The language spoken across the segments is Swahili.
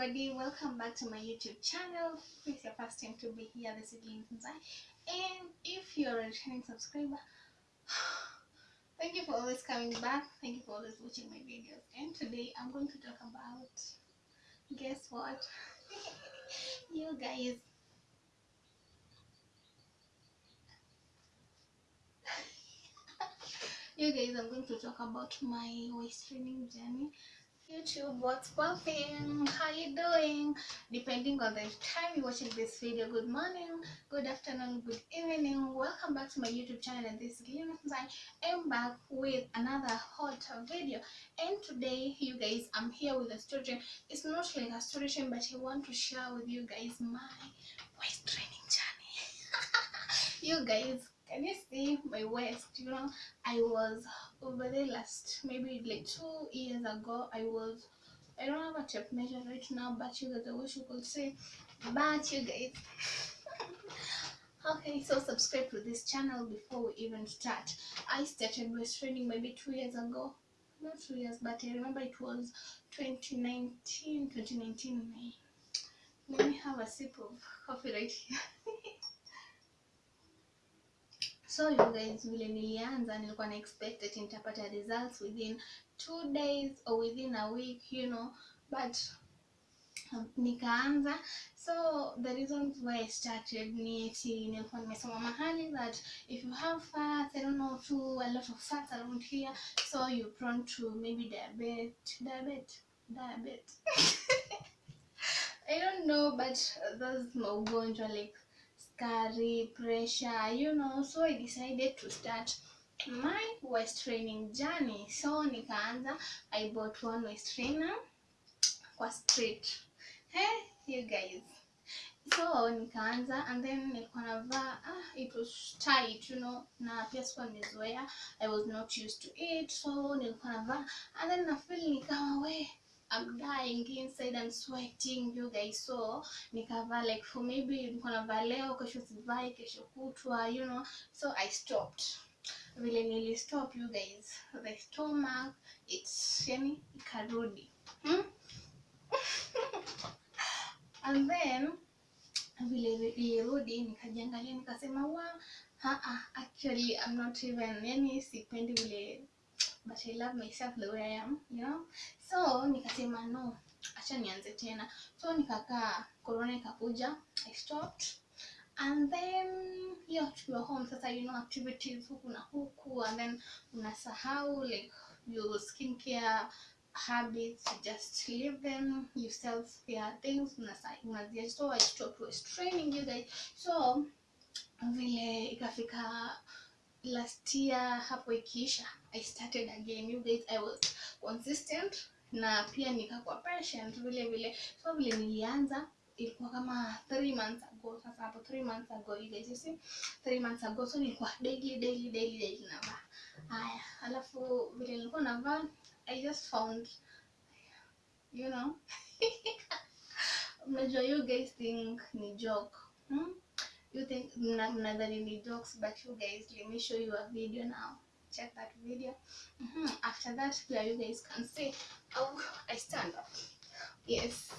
everybody, welcome back to my YouTube channel. If it's your first time to be here, this is Zai. And if you're a returning subscriber, thank you for always coming back. Thank you for always watching my videos. And today I'm going to talk about guess what? you guys you guys i'm going to talk about my waist training journey youtube what's popping how you doing? Depending on the time you're watching this video good morning good afternoon good evening. Welcome back to my youtube channel and this is Lina i am back with another hot video. And today you guys i'm here with a story it's not like a story but i want to share with you guys my waist training journey. You guys can you see my waist? You know i was over there last maybe like two years ago i was i don't have a tape measure right now but you guys i wish you could see but you guys. Okay so subscribe to this channel before we even start? I started training maybe two years ago. Not two years but i remember it was 2019 2019 may. Let me have a sip of coffee right here so you guys vile nilianza nilikuwa na expect ati nitapata results within two days or within a week you know. But um, nikaanza. So the reason why i started ni eti nilikuwa nimesoma mahali that if you have fats i don't know too a lot of fats around here so you're prone to maybe diabetes diabetes diabetes. I don't know but those maugonjwa like sukari, pressure, you know. So I decided to start my waist training journey. So nikaanza, I bought one waist trainer kwa street. Hey, you guys. So nikaanza and then nilikuwa navaa ah, it was tight, you know, na pia sikuwa nimezoea. I was not used to it. So nilikuwa navaa and then nafeel nikawa ni we I'm dying inside, I'm sweating you guys. So nikavaa like for maybe niko navaa leo, kesho sivai, kesho kutwa, you know. So I stopped. Vile nili stop you guys, the stomach it's yani ikarudi. Hmm? and then vile ilirudi nikajiangalia nikasema wa haa, actually I'm not even yani sipendi vile but I love myself the way I am, you know. So nikasema no, acha nianze tena. So nikakaa, corona ikakuja, I stopped. And then hiyo tukiwa home sasa, you know, activities huku na huku, and then unasahau like your skincare habits, just leave them, you self care things, unaziacha. So I stopped was training you guys. So vile ikafika last year hapo ikiisha i started again you guys i was consistent na pia nikakuwa patient vile vile. So vile nilianza ilikuwa kama three months ago. Sasa hapo three months ago you guys you see? Three months ago so nilikuwa daily daily daily daily navaa. Haya alafu vile nilikuwa navaa i just found you know. Mnajua you guys think ni joke. Hmm? You think the jokes but you guys let me show you a video now. Check that video. Mm -hmm. after that here you guys can see. How i stand up. Yes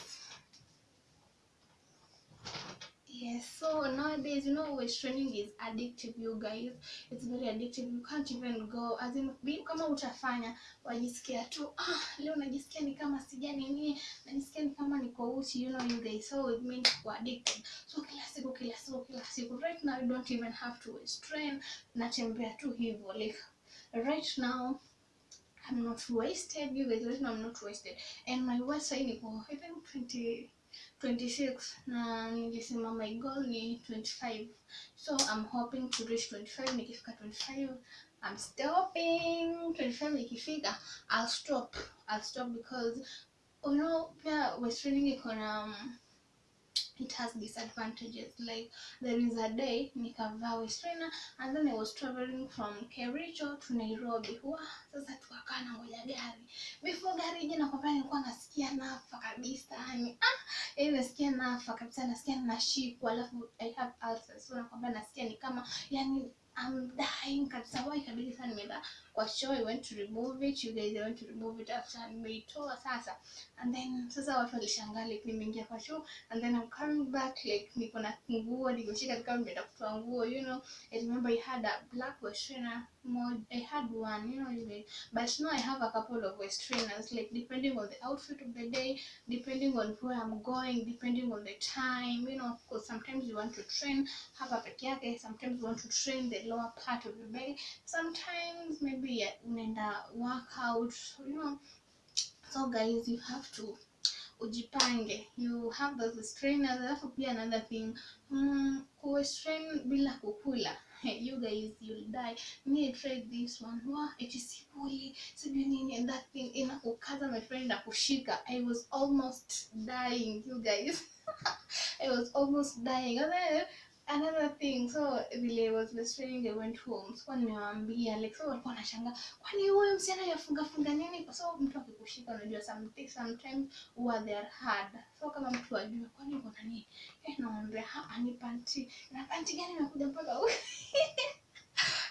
yes so nowadays you know waist training is addictive you guys. It's very addictive. You can't even go. As in kama utafanya wajisikia tu ah leo najisikia ni kama sija nini najisikia ni kama niko uchi you know you guys. So it means we're addicted. So kila siku kila siku kila siku. Right now you don't even have to waist train natembea tu hivyo like right now I'm not wasted you guys. Right now I'm not wasted. And my waist size niko I think 20 26 na nilisema my goal ni 25 so I'm hoping to reach 25 nikifika 25 I'm stopping 25 ikifika I'll stop. I'll stop because you know pia waist training iko na um, it has disadvantages. Like there is a day nikavaa trainer and then I was traveling from Kericho to Nairobi. Wa sasa tukakaa na ngoja gari. Before gari ije nakwambia nilikuwa nasikia nafa kabisa yani ah yani nasikia nafa kabisa nasikia nashikwa alafu I have ulcers. So nakwambia nasikia ni kama yani I'm dying kabisa. Why ikabidi sana nimeenda kwa show I went to remove it you guys I went to remove it after nimeitoa sasa. And then sasa watu walishangaa like nimeingia kwa show and then I'm coming back like niko na nguo nimeshika kama nimeenda kutoa nguo you know. I remember I had a black West more I had one you know even but now I have a couple of waist trainers like depending on the outfit of the day depending on where I'm going depending on the time you know because sometimes you want to train hapa peke yake sometimes you want to train the lower part of the belly sometimes maybe yeah, unaenda workout you know. So guys you have to ujipange. You have those trainers alafu pia another thing mm, kuwestrain bila kukula. You guys you'll die. Me I tried this one. Wow it is sipuli sijui nini and that thing inakukaza my friend na kushika. I was almost dying you guys. I was almost dying another thing. So vile was restraining they went home. So nimewaambia like so walikuwa wanashangaa kwani huyo msichana yafunga funga nini? Kwa sababu mtu akikushika unajua something sometimes huwa they are hard. So kama mtu ajue kwani uko nani eh naambia hapa ni panty na panty gani nakuja mpaka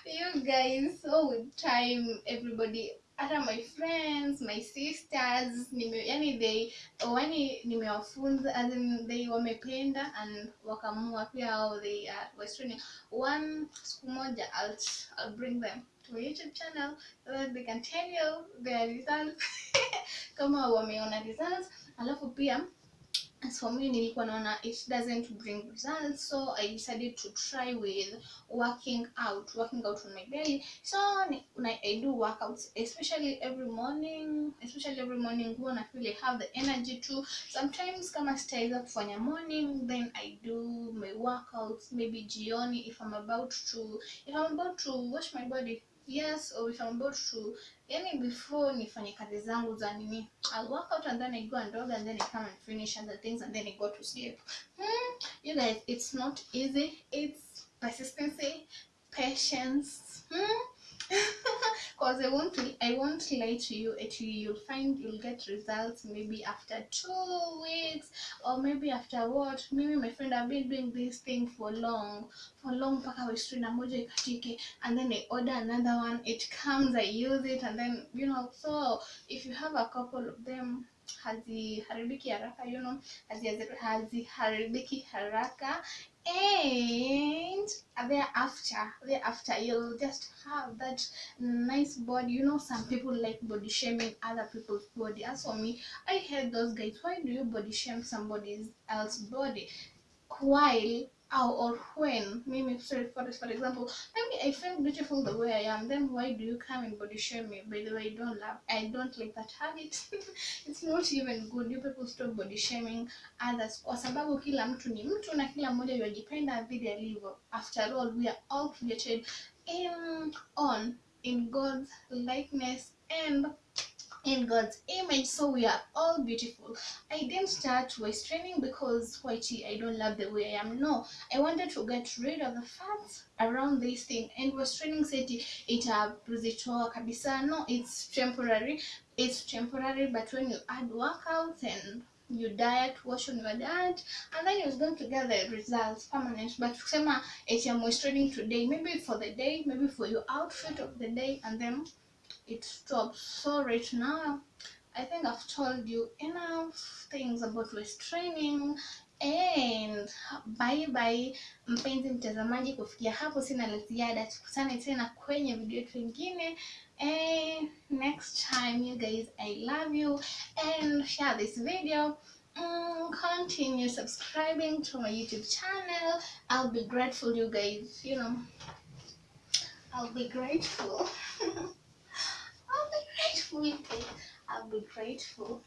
you guys so with time everybody hata my friends my sisters nime yani they yani nimewafunza as in they wamependa and wakamua pia how they are western one siku moja I'll, I'll bring them to my youtube channel so that they can tell you their results. Kama wameona results alafu pia as for me nilikuwa naona it doesn't bring results so i decided to try with working out working out on my belly. So i do workouts especially every morning especially every morning huwa na feel I have the energy to sometimes kama sitaweza kufanya morning then i do my workouts maybe jioni if i'm about to if i'm about to wash my body yes if i'm yani before nifanye kazi zangu za nini? I'll work out and then I go and dog and then I come and finish other things and then I go to sleep. Hmm. you guys it's not easy. It's persistency patience. Hmm. Cause I won't I won't lie to you. Actually, you'll find you'll get results maybe after two weeks or maybe after what? Maybe my friend I've been doing this thing for long, for long mpaka westrina moja ikatike, and then I order another one. It comes, I use it, and then you know. So if you have a couple of them haziharibiki haraka you know hazi- haziharibiki haraka. And thereafter thereafter you'll just have that nice body. You know some people like body shaming other people's body. As for me i hate those guys. Why do you body shame somebody else's body? While or, or when? Mimi sorry for, for example maybe i feel beautiful the way i am. Then why do you come and body shame me? By the way i don't love i don't like that habit. It's not even good. You people stop body shaming others. Kwa sababu kila mtu ni mtu na kila mmoja yajipenda vile alivyo. After all we are all created in on in god's likeness and in God's image, so we are all beautiful. I didn't start waist training because whitey, I don't love the way I am. No, I wanted to get rid of the fats around this thing, and waist training said itakuzitoa kabisa. No, it's temporary. It's temporary, but when you add workouts and you diet, wash on your diet, and then you're going to get the results permanent. But kusema eti I'm waist training today, maybe for the day, maybe for your outfit of the day, and then it stops. So right now, I think I've told you enough things about waist training and bye bye mpenzi mtazamaji kufikia hapo sina la ziada. Tukutane tena kwenye video yetu ingine and next time you guys i love you and share this video. Mm, continue subscribing to my youtube channel. I'll be grateful you guys you know. I'll be grateful I'll be grateful. I'll be grateful.